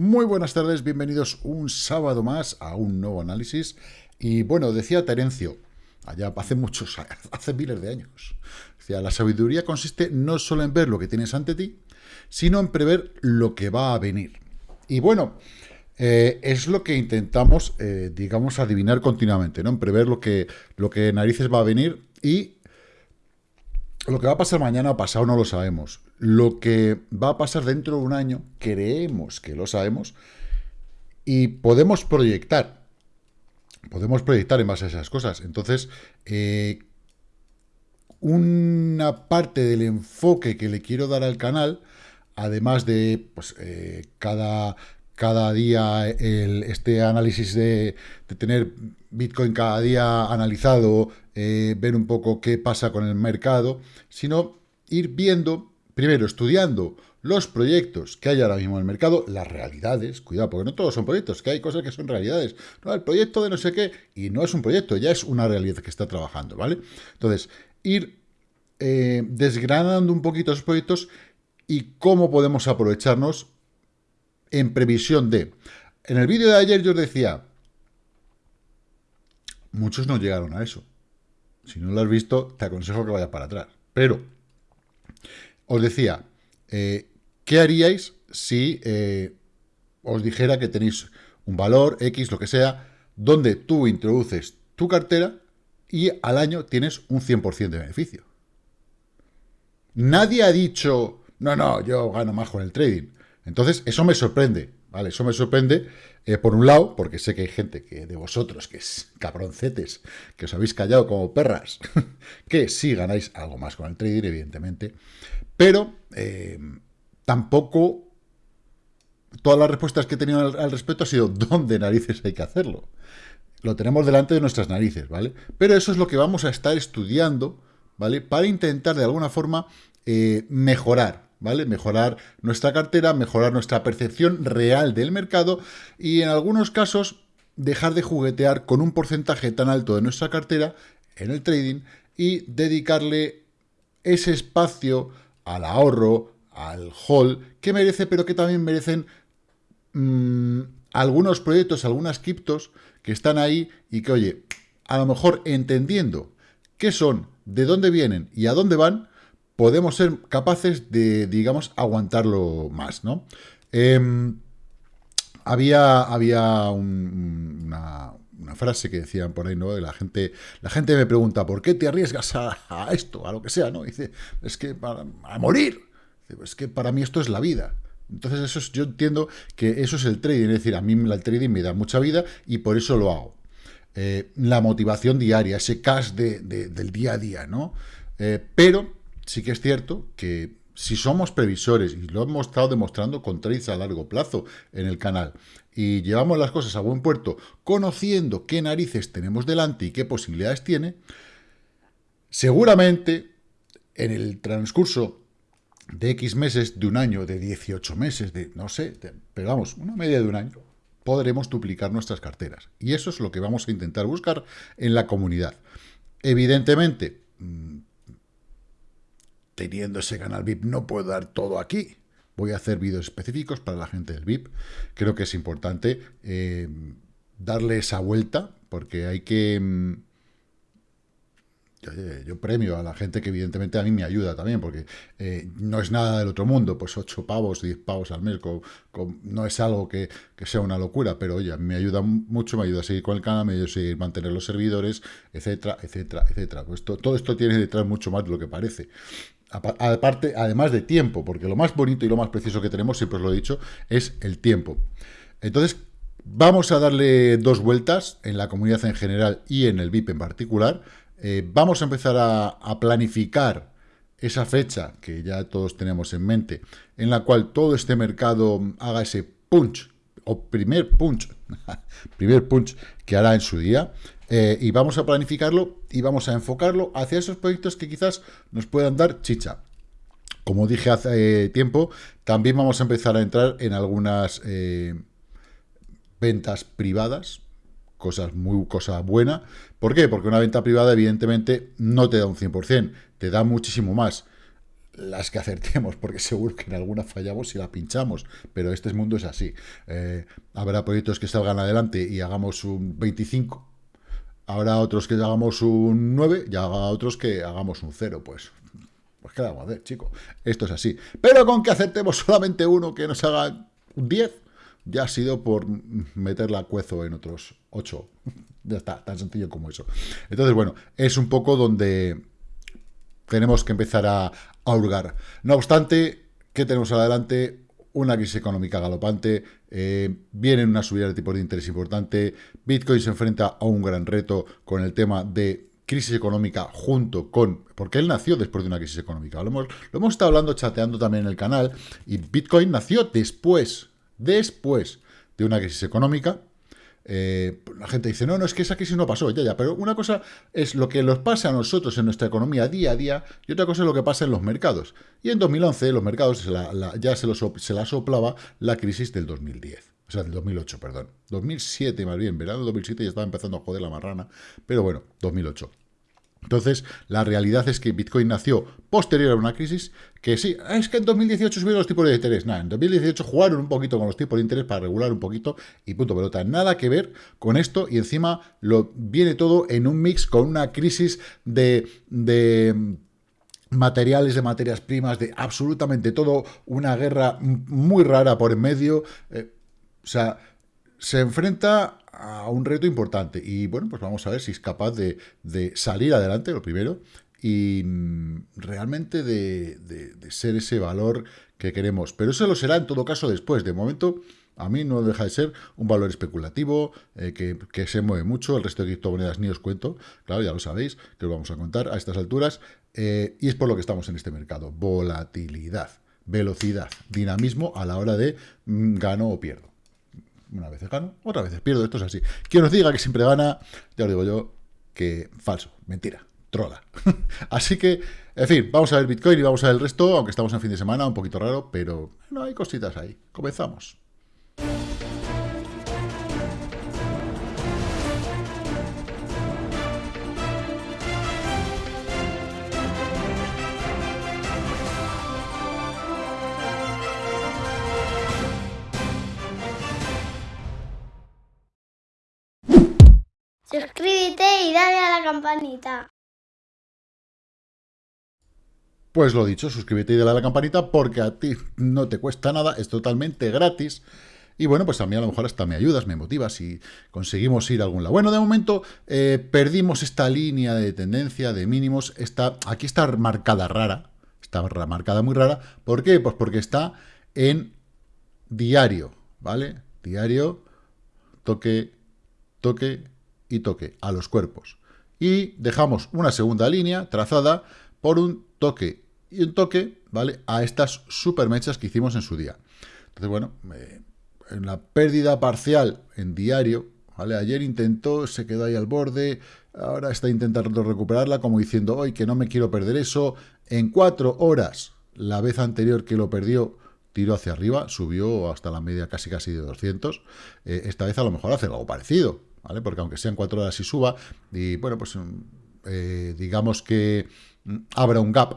Muy buenas tardes, bienvenidos un sábado más a un nuevo análisis. Y bueno, decía Terencio, allá hace muchos, hace miles de años, decía, la sabiduría consiste no solo en ver lo que tienes ante ti, sino en prever lo que va a venir. Y bueno, eh, es lo que intentamos, eh, digamos, adivinar continuamente, ¿no? En prever lo que, lo que narices va a venir y lo que va a pasar mañana o pasado no lo sabemos. Lo que va a pasar dentro de un año, creemos que lo sabemos, y podemos proyectar. Podemos proyectar en base a esas cosas. Entonces, eh, una parte del enfoque que le quiero dar al canal, además de pues, eh, cada, cada día este análisis de, tener Bitcoin cada día analizado, eh, ver un poco qué pasa con el mercado, sino ir viendo, primero estudiando los proyectos que hay ahora mismo en el mercado, las realidades, cuidado, porque no todos son proyectos, que hay cosas que son realidades. No, el proyecto de no sé qué, y no es un proyecto, ya es una realidad que está trabajando, ¿vale? Entonces, ir eh, desgranando un poquito esos proyectos y cómo podemos aprovecharnos en previsión de... En el vídeo de ayer yo os decía, muchos no llegaron a eso. Si no lo has visto, te aconsejo que vayas para atrás. Pero, os decía, eh, ¿qué haríais si eh, os dijera que tenéis un valor X, lo que sea, donde tú introduces tu cartera y al año tienes un 100% de beneficio? Nadie ha dicho, no, no, yo gano más con el trading. Entonces, eso me sorprende. ¿Vale? Eso me sorprende, eh, por un lado, porque sé que hay gente que de vosotros, que es cabroncetes, que os habéis callado como perras, que sí ganáis algo más con el trading, evidentemente, pero eh, tampoco todas las respuestas que he tenido al, respecto ha sido ¿dónde narices hay que hacerlo? Lo tenemos delante de nuestras narices, ¿vale? Pero eso es lo que vamos a estar estudiando, ¿vale? Para intentar de alguna forma eh, mejorar ¿vale? Mejorar nuestra cartera, mejorar nuestra percepción real del mercado y en algunos casos dejar de juguetear con un porcentaje tan alto de nuestra cartera en el trading y dedicarle ese espacio al ahorro, al hold, que merece, pero que también merecen mmm, algunos proyectos, algunas criptos que están ahí y que, oye, a lo mejor entendiendo qué son, de dónde vienen y a dónde van, podemos ser capaces de, digamos, aguantarlo más, ¿no? Eh, había había un, una, frase que decían por ahí, ¿no? La gente, la gente me pregunta, ¿por qué te arriesgas a, esto, a lo que sea, ¿no? Dice, es que para, a morir. Es que para mí esto es la vida. Entonces eso es, yo entiendo que eso es el trading, es decir, a mí el trading me da mucha vida y por eso lo hago. Eh, la motivación diaria, ese cash de, del día a día, ¿no? Eh, pero sí que es cierto que si somos previsores, y lo hemos estado demostrando con trades a largo plazo en el canal, y llevamos las cosas a buen puerto, conociendo qué narices tenemos delante y qué posibilidades tiene, seguramente en el transcurso de X meses, de un año, de 18 meses, de no sé, de, pero vamos, una media de un año, podremos duplicar nuestras carteras. Y eso es lo que vamos a intentar buscar en la comunidad. Evidentemente, mm, teniendo ese canal VIP no puedo dar todo aquí. Voy a hacer vídeos específicos para la gente del VIP. Creo que es importante eh, darle esa vuelta, porque hay que... Mm, yo, yo, premio a la gente que evidentemente a mí me ayuda también, porque eh, no es nada del otro mundo, pues 8 pavos, 10 pavos al mes, no es algo que, sea una locura, pero oye, me ayuda mucho, me ayuda a seguir con el canal, me ayuda a seguir mantener los servidores, etcétera, etcétera, etcétera. Pues to, todo esto tiene detrás mucho más de lo que parece aparte, además de tiempo, porque lo más bonito y lo más precioso que tenemos, siempre os lo he dicho, es el tiempo. Entonces, vamos a darle dos vueltas en la comunidad en general y en el VIP en particular. Eh, vamos a empezar a, a, planificar esa fecha que ya todos tenemos en mente, en la cual todo este mercado haga ese punch, o primer punch, primer punch que hará en su día. Eh, y vamos a planificarlo y vamos a enfocarlo hacia esos proyectos que quizás nos puedan dar chicha. Como dije hace eh, tiempo, también vamos a empezar a entrar en algunas eh, ventas privadas, cosas muy cosa buena. ¿Por qué? Porque una venta privada evidentemente no te da un 100%, te da muchísimo más. las que acertemos, porque seguro que en alguna fallamos y la pinchamos, pero este mundo es así. Habrá proyectos que salgan adelante y hagamos un 25, habrá otros que hagamos un 9 y habrá otros que hagamos un 0, pues... Pues qué vamos a hacer, chico. Esto es así. Pero con que aceptemos solamente uno que nos haga un 10, ya ha sido por meter la cuezo en otros 8. ya está, tan sencillo como eso. Entonces, bueno, es un poco donde tenemos que empezar a, hurgar. No obstante, ¿qué tenemos adelante? Una crisis económica galopante, eh, viene una subida de tipo de interés importante, Bitcoin se enfrenta a un gran reto con el tema de crisis económica junto con... Porque él nació después de una crisis económica. Lo hemos, lo hemos estado hablando, chateando también en el canal, y Bitcoin nació después, después de una crisis económica, eh, la gente dice, no, no, es que esa crisis no pasó, ya, ya, pero una cosa es lo que nos pasa a nosotros en nuestra economía día a día y otra cosa es lo que pasa en los mercados. Y en 2011 los mercados ya se, los, se la soplaba la crisis del 2010. O sea, del 2008, perdón. 2007 más bien, verano 2007 ya estaba empezando a joder la marrana, pero bueno, 2008. Entonces, la realidad es que Bitcoin nació posterior a una crisis, que sí, es que en 2018 subieron los tipos de interés. Nada, en 2018 jugaron un poquito con los tipos de interés para regular un poquito y punto pelota. Nada que ver con esto y encima lo viene todo en un mix con una crisis de... de materiales, de materias primas, de absolutamente todo, una guerra muy rara por en medio. Eh, o sea, se enfrenta a un reto importante. Y bueno, pues vamos a ver si es capaz de, salir adelante, lo primero, y mm, realmente de, ser ese valor que queremos. Pero eso lo será en todo caso después. De momento, a mí no deja de ser un valor especulativo, eh, que, se mueve mucho. El resto de criptomonedas ni os cuento, claro, ya lo sabéis, que os vamos a contar a estas alturas. Eh, y es por lo que estamos en este mercado. Volatilidad, velocidad, dinamismo a la hora de mm, gano o pierdo. Una vez gano, otra vez pierdo. Esto es así. Quien nos diga que siempre gana, ya os digo yo que falso, mentira, trola. así que, en fin, vamos a ver Bitcoin y vamos a ver el resto, aunque estamos en fin de semana, un poquito raro, pero no hay cositas ahí. Comenzamos. Y dale a la campanita. Pues lo dicho, suscríbete y dale a la campanita porque a ti no te cuesta nada, es totalmente gratis. Y bueno, pues a mí a lo mejor hasta me ayudas, me motivas y conseguimos ir a algún lado. Bueno, de momento eh, perdimos esta línea de tendencia de mínimos. Está, aquí está marcada rara, está marcada muy rara. ¿Por qué? Pues porque está en diario, ¿vale? Diario, toque, toque, y toque a los cuerpos. Y dejamos una segunda línea trazada por un toque y un toque, ¿vale? A estas super mechas que hicimos en su día. Entonces, bueno, en la pérdida parcial en diario, ¿vale? Ayer intentó, se quedó ahí al borde, ahora está intentando recuperarla como diciendo, hoy que no me quiero perder eso. En cuatro horas, la vez anterior que lo perdió, tiró hacia arriba, subió hasta la media casi casi de 200. Eh, esta vez a lo mejor hace algo parecido, Porque aunque sean cuatro horas y suba, y bueno, pues mm, eh, digamos que mm, abra un gap,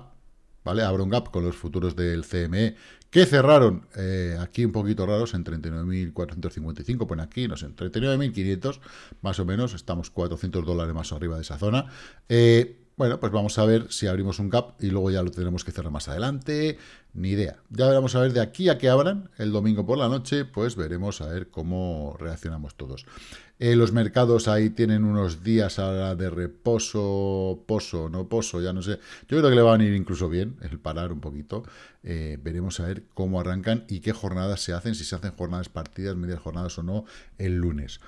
¿vale? Abra un gap con los futuros del CME, que cerraron eh, aquí un poquito raros en 39.455, pone aquí, no sé, en 39.500, más o menos, estamos 400 dólares más arriba de esa zona. Eh, bueno, pues vamos a ver si abrimos un gap y luego ya lo tenemos que cerrar más adelante. Ni idea. Ya veremos a ver de aquí a que abran el domingo por la noche, pues veremos a ver cómo reaccionamos todos. Eh, los mercados ahí tienen unos días ahora de reposo, poso, no poso, ya no sé. Yo creo que le va a venir incluso bien el parar un poquito. Eh, veremos a ver cómo arrancan y qué jornadas se hacen, si se hacen jornadas partidas, medias jornadas o no, el lunes.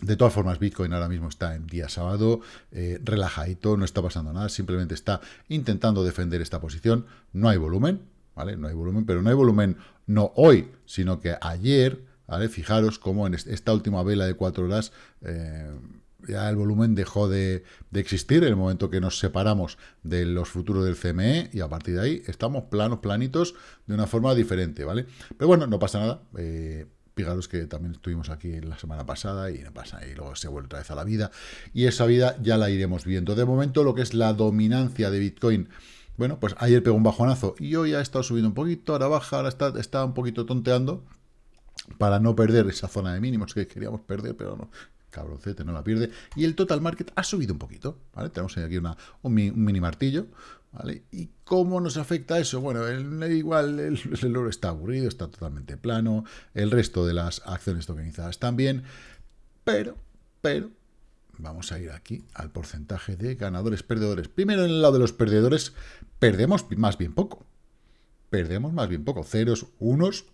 De todas formas, Bitcoin ahora mismo está en día sábado, eh, relajadito, no está pasando nada, simplemente está intentando defender esta posición. No hay volumen, ¿vale? No hay volumen, pero no hay volumen no hoy, sino que ayer, ¿vale? Fijaros cómo en esta última vela de cuatro horas eh, ya el volumen dejó de, existir en el momento que nos separamos de los futuros del CME y a partir de ahí estamos planos, planitos, de una forma diferente, ¿vale? Pero bueno, no pasa nada. Eh, Fijaros que también estuvimos aquí la semana pasada y no pasa, y luego se vuelve otra vez a la vida. Y esa vida ya la iremos viendo. De momento, lo que es la dominancia de Bitcoin bueno, pues ayer pegó un bajonazo y hoy ha estado subiendo un poquito, ahora baja, ahora está, está un poquito tonteando para no perder esa zona de mínimos que queríamos perder, pero no, cabroncete, no la pierde. Y el total market ha subido un poquito, ¿vale? Tenemos aquí una, un, mini martillo, ¿Y cómo nos afecta eso? Bueno, el, igual el, el, oro está aburrido, está totalmente plano, el resto de las acciones tokenizadas también, pero, pero, vamos a ir aquí al porcentaje de ganadores, perdedores. Primero, en el lado de los perdedores, perdemos más bien poco. Perdemos más bien poco. Ceros, unos,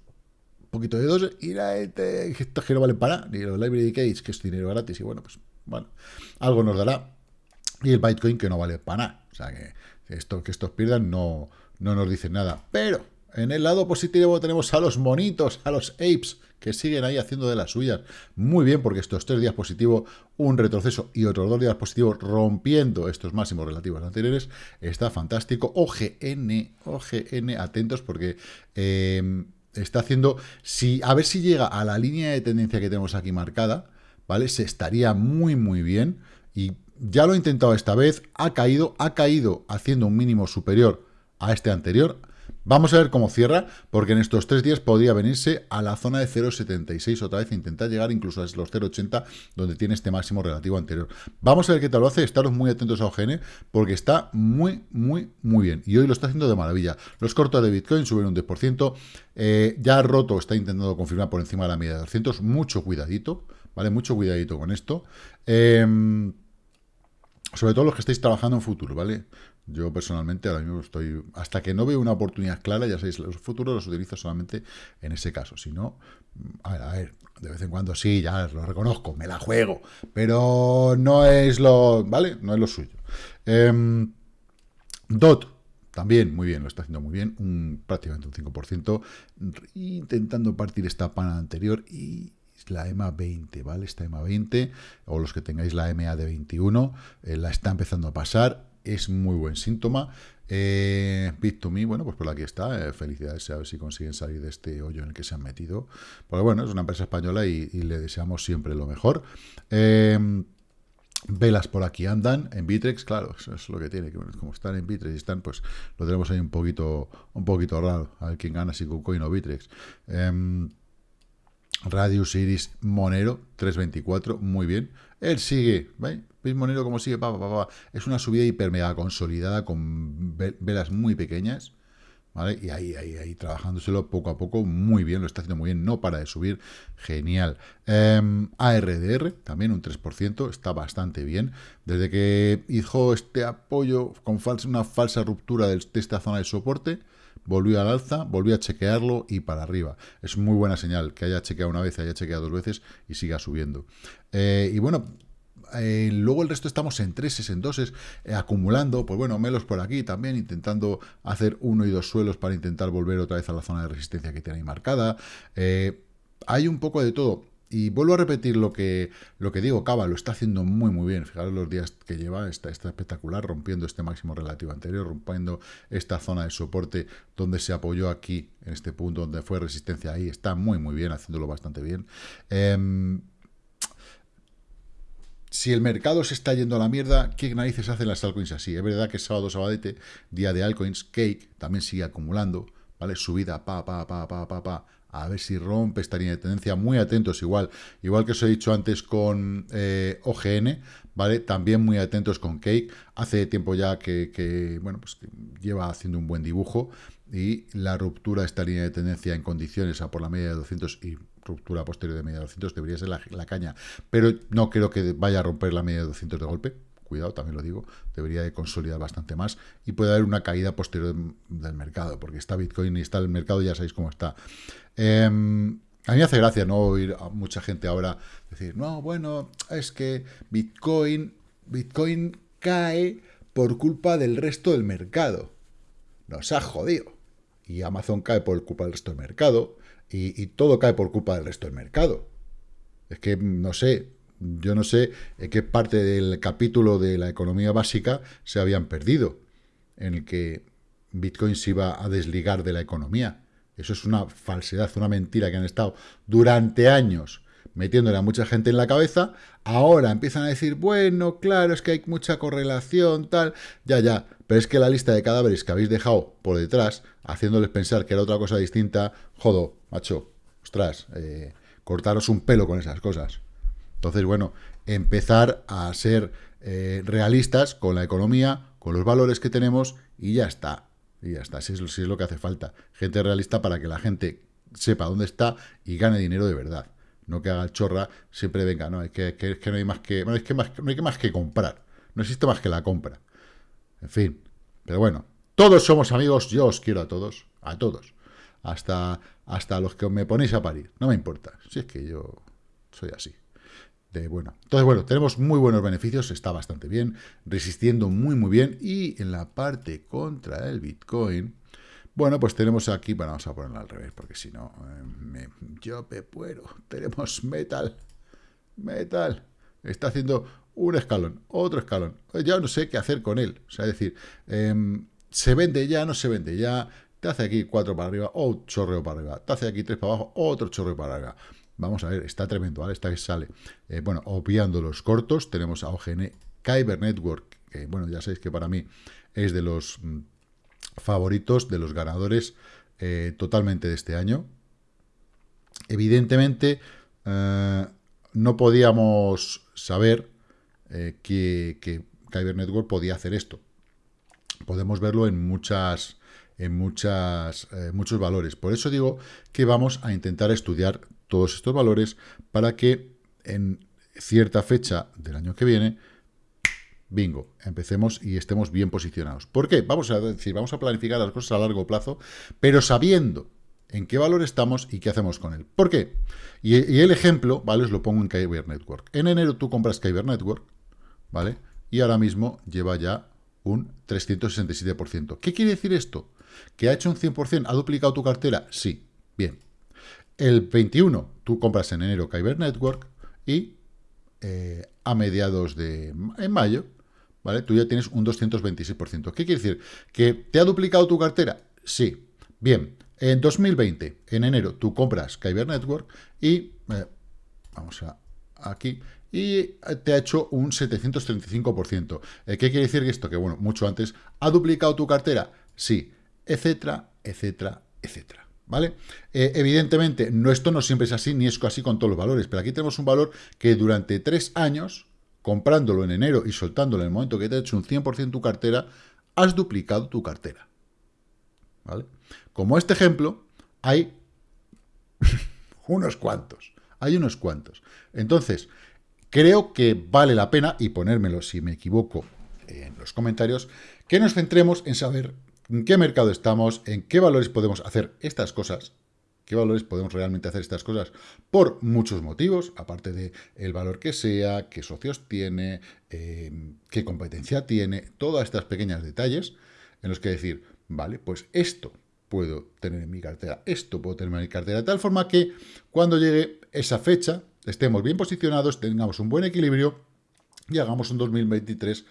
poquito de dos, y la, este, esto que no vale para ni los library cage, que es dinero gratis, y bueno, pues, bueno, algo nos dará. Y el Bitcoin que no vale para nada. O sea, que, esto, que estos pierdan no, no nos dicen nada. Pero, en el lado positivo tenemos a los monitos, a los apes, que siguen ahí haciendo de las suyas. Muy bien, porque estos tres días positivos, un retroceso y otros dos días positivos rompiendo estos máximos relativos anteriores, está fantástico. OGN, OGN, atentos porque... Eh, está haciendo, si, a ver si llega a la línea de tendencia que tenemos aquí marcada, ¿vale? Se estaría muy, muy bien. Y ya lo he intentado esta vez, ha caído, ha caído haciendo un mínimo superior a este anterior, Vamos a ver cómo cierra, porque en estos tres días podría venirse a la zona de 0,76 otra vez intentar llegar incluso a los 0,80, donde tiene este máximo relativo anterior. Vamos a ver qué tal lo hace, estaros muy atentos a OGN, porque está muy, muy, muy bien. Y hoy lo está haciendo de maravilla. Los cortos de Bitcoin suben un 10%, eh, ya roto, está intentando confirmar por encima de la media de 200, mucho cuidadito, ¿vale? Mucho cuidadito con esto. Em, sobre todo los que estáis trabajando en futuro, ¿vale? Yo personalmente ahora mismo estoy, hasta que no veo una oportunidad clara, ya sabéis, los futuros los utilizo solamente en ese caso. Si no, a ver, a ver, de vez en cuando sí, ya lo reconozco, me la juego, pero no es lo, ¿vale? No es lo suyo. Em, DOT, también muy bien, lo está haciendo muy bien, un, prácticamente un 5%, intentando partir esta pana anterior y la EMA 20, ¿vale? Esta EMA 20, o los que tengáis la EMA de 21, eh, la está empezando a pasar, es muy buen síntoma. Eh, Bit2Me, bueno, pues por aquí está. Eh, felicidades a ver si consiguen salir de este hoyo en el que se han metido. Porque bueno, es una empresa española y, le deseamos siempre lo mejor. Eh, velas por aquí andan, en Bitrex, claro, eso es lo que tiene, que como están en Bitrex y están, pues lo tenemos ahí un poquito, un poquito raro, a ver quién gana, si KuCoin o Bitrex. Em, Radius Iris Monero, 324, muy bien. Él sigue, ¿veis? ¿Veis Monero como sigue? Es una subida hiper mega consolidada con velas muy pequeñas, ¿vale? Y ahí, ahí, ahí, trabajándoselo poco a poco, muy bien, lo está haciendo muy bien, no para de subir, genial. Em, ARDR, también un 3%, está bastante bien. Desde que hizo este apoyo con falsa, una falsa ruptura de esta zona de soporte, volvió al alza, volvió a chequearlo y para arriba. Es muy buena señal que haya chequeado una vez, haya chequeado dos veces y siga subiendo. Eh, y bueno, eh, luego el resto estamos en treses, en doses, eh, acumulando, pues bueno, melos por aquí también, intentando hacer uno y dos suelos para intentar volver otra vez a la zona de resistencia que tiene ahí marcada. hay un poco de todo. Y vuelvo a repetir lo que, lo que digo, Cava lo está haciendo muy muy bien. Fijaros los días que lleva, está, está espectacular, rompiendo este máximo relativo anterior, rompiendo esta zona de soporte donde se apoyó aquí, en este punto donde fue resistencia ahí, está muy muy bien, haciéndolo bastante bien. Em, si el mercado se está yendo a la mierda, ¿qué narices hacen las altcoins así? Es verdad que es sábado, sabadete, día de altcoins, Cake también sigue acumulando, ¿vale? Subida, pa, pa, pa, pa, pa, pa, a ver si rompe esta línea de tendencia, muy atentos igual, igual que os he dicho antes con eh, OGN, ¿vale? También muy atentos con Cake, hace tiempo ya que, bueno, pues lleva haciendo un buen dibujo, y la ruptura de esta línea de tendencia en condiciones a por la media de 200 y ruptura posterior de media de 200 debería ser la, la caña, pero no creo que vaya a romper la media de 200 de golpe, cuidado, también lo digo, debería de consolidar bastante más y puede haber una caída posterior del mercado, porque está Bitcoin y está el mercado, ya sabéis cómo está. Em, a mí me hace gracia no oír a mucha gente ahora decir, no, bueno, es que Bitcoin, Bitcoin cae por culpa del resto del mercado. Nos ha jodido. Y Amazon cae por culpa del resto del mercado. Y, y todo cae por culpa del resto del mercado. Es que, no sé, yo no sé en qué parte del capítulo de la economía básica se habían perdido, en el que Bitcoin se iba a desligar de la economía. Eso es una falsedad, una mentira que han estado durante años metiéndole a mucha gente en la cabeza. Ahora empiezan a decir, bueno, claro, es que hay mucha correlación, tal. Ya, ya. pero es que la lista de cadáveres que habéis dejado por detrás, haciéndoles pensar que era otra cosa distinta, jodo, macho, ostras, eh, cortaros un pelo con esas cosas. Entonces, bueno, empezar a ser eh, realistas con la economía, con los valores que tenemos y ya está. Y ya está, si es, lo que hace falta. Gente realista para que la gente sepa dónde está y gane dinero de verdad. No que haga chorra, siempre venga, no, es que, que, no hay más que, es que más, no hay que más que comprar. No existe más que la compra. En fin, pero bueno, todos somos amigos, yo os quiero a todos, a todos. Hasta, hasta los que me ponéis a parir, no me importa. Si es que yo soy así. De, bueno, entonces, bueno, tenemos muy buenos beneficios, está bastante bien, resistiendo muy, muy bien. Y en la parte contra el Bitcoin, bueno, pues tenemos aquí, bueno, vamos a ponerlo al revés, porque si no, eh, yo me puedo. Tenemos metal, metal, está haciendo un escalón, otro escalón. Ya no sé qué hacer con él. O sea, es decir, em, se vende ya, no se vende ya. Te hace aquí cuatro para arriba, o chorreo para arriba. Te hace aquí tres para abajo, otro chorreo para arriba. Vamos a ver, está tremendo, ¿vale? Está que sale. Eh, bueno, obviando los cortos, tenemos a OGN Kyber Network, que bueno, ya sabéis que para mí es de los mm, favoritos, de los ganadores eh, totalmente de este año. Evidentemente, eh, no podíamos saber que, que Kyber Network podía hacer esto. Podemos verlo en muchas en muchas, muchos valores. Por eso digo que vamos a intentar estudiar todos estos valores para que en cierta fecha del año que viene, bingo, empecemos y estemos bien posicionados. ¿Por qué? Vamos a decir, vamos a planificar las cosas a largo plazo, pero sabiendo en qué valor estamos y qué hacemos con él. ¿Por qué? Y, el ejemplo, ¿vale? Os lo pongo en Kyber Network. En enero tú compras Kyber Network, ¿vale? Y ahora mismo lleva ya un 367%. ¿Qué quiere decir esto? ¿Que ha hecho un 100%? ¿Ha duplicado tu cartera? Sí. Bien. El 21, tú compras en enero Kyber Network y eh, a mediados de en mayo, ¿vale? Tú ya tienes un 226%. ¿Qué quiere decir? ¿Que te ha duplicado tu cartera? Sí. Bien. En 2020, en enero, tú compras Kyber Network y... Eh, vamos a aquí y te ha hecho un 735%. Eh, ¿Qué quiere decir esto? Que, bueno, mucho antes, ¿ha duplicado tu cartera? Sí, etcétera, etcétera, etcétera. ¿Vale? Eh, evidentemente, no, esto no siempre es así, ni es así con todos los valores, pero aquí tenemos un valor que durante tres años, comprándolo en enero y soltándolo en el momento que te ha hecho un 100% tu cartera, has duplicado tu cartera. ¿Vale? Como este ejemplo, hay unos cuantos. Hay unos cuantos. Entonces, Creo que vale la pena, y ponérmelo si me equivoco en los comentarios, que nos centremos en saber en qué mercado estamos, en qué valores podemos hacer estas cosas, qué valores podemos realmente hacer estas cosas, por muchos motivos, aparte de el valor que sea, qué socios tiene, em, qué competencia tiene, todas estas pequeños detalles en los que decir, vale, pues esto puedo tener en mi cartera, esto puedo tener en mi cartera, de tal forma que cuando llegue esa fecha, estemos bien posicionados, tengamos un buen equilibrio y hagamos un 2023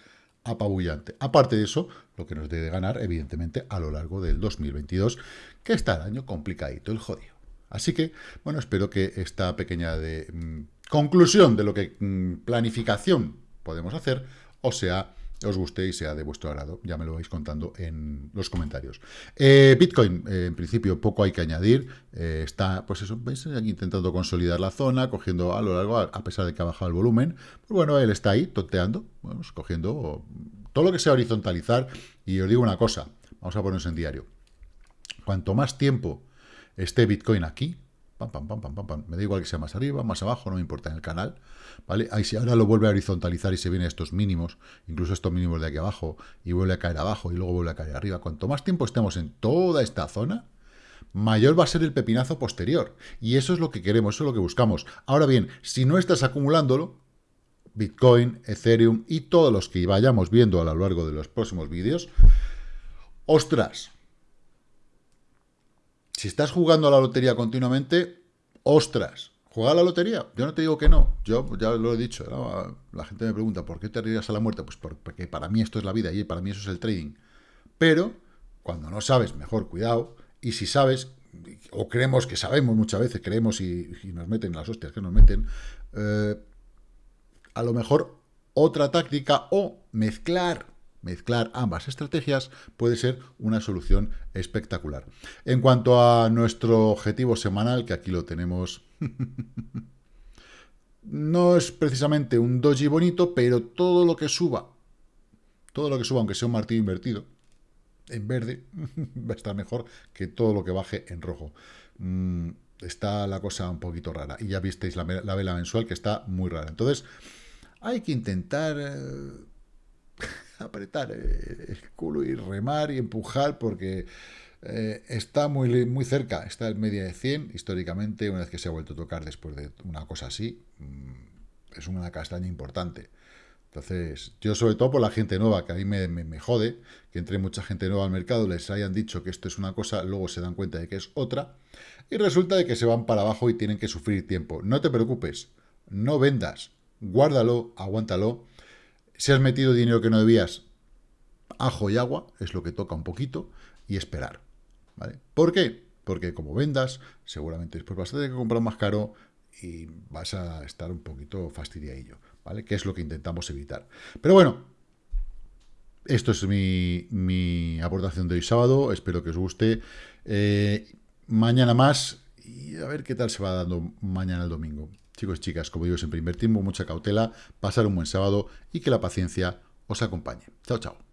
apabullante. Aparte de eso, lo que nos debe ganar, evidentemente, a lo largo del 2022, que está el año complicadito, el jodido. Así que, bueno, espero que esta pequeña de, mm, conclusión de lo que mm, planificación podemos hacer, o sea, os guste y sea de vuestro agrado. Ya me lo vais contando en los comentarios. Eh, Bitcoin, eh, en principio, poco hay que añadir. Eh, está, pues eso, veis, intentando consolidar la zona, cogiendo a lo largo, a pesar de que ha bajado el volumen. Pues bueno, él está ahí, tonteando, bueno, pues cogiendo todo lo que sea horizontalizar. Y os digo una cosa, vamos a ponernos en diario. Cuanto más tiempo esté Bitcoin aquí, me da igual que sea más arriba, más abajo, no me importa en el canal, ¿vale? Ahí si ahora lo vuelve a horizontalizar y se viene a estos mínimos, incluso estos mínimos de aquí abajo, y vuelve a caer abajo y luego vuelve a caer arriba. Cuanto más tiempo estemos en toda esta zona, mayor va a ser el pepinazo posterior. Y eso es lo que queremos, eso es lo que buscamos. Ahora bien, si no estás acumulándolo, Bitcoin, Ethereum y todos los que vayamos viendo a lo largo de los próximos vídeos, ostras, si estás jugando a la lotería continuamente, ostras, ¿Juega a la lotería? Yo no te digo que no. Yo ya lo he dicho. La gente me pregunta, ¿por qué te arriesgas a la muerte? Pues porque para mí esto es la vida y para mí eso es el trading. Pero, cuando no sabes, mejor cuidado. Y si sabes, o creemos que sabemos muchas veces, creemos y, nos meten las hostias que nos meten, eh, a lo mejor otra táctica o mezclar mezclar ambas estrategias puede ser una solución espectacular. En cuanto a nuestro objetivo semanal, que aquí lo tenemos... no es precisamente un doji bonito, pero todo lo que suba, todo lo que suba, aunque sea un martillo invertido, en verde, va a estar mejor que todo lo que baje en rojo. Mm, está la cosa un poquito rara. Y ya visteis la, vela mensual que está muy rara. Entonces, hay que intentar eh, apretar eh, el culo y remar y empujar porque eh, está muy, muy cerca. Está en media de 100 históricamente, una vez que se ha vuelto a tocar después de una cosa así. Mm, es una castaña importante. Entonces, yo sobre todo por la gente nueva, que a mí me, me, jode, que entre mucha gente nueva al mercado, les hayan dicho que esto es una cosa, luego se dan cuenta de que es otra, y resulta de que se van para abajo y tienen que sufrir tiempo. No te preocupes, no vendas, guárdalo, aguántalo. Si has metido dinero que no debías, ajo y agua, es lo que toca un poquito, y esperar. ¿vale? ¿Por qué? Porque como vendas, seguramente después vas a tener que comprar más caro y vas a estar un poquito fastidiadillo. ¿vale? Que es lo que intentamos evitar. Pero bueno, esto es mi, aportación de hoy sábado, espero que os guste. Eh, mañana más y a ver qué tal se va dando mañana el domingo. Chicos y chicas, como digo siempre, invertimos mucha cautela, pasar un buen sábado y que la paciencia os acompañe. Chao, chao.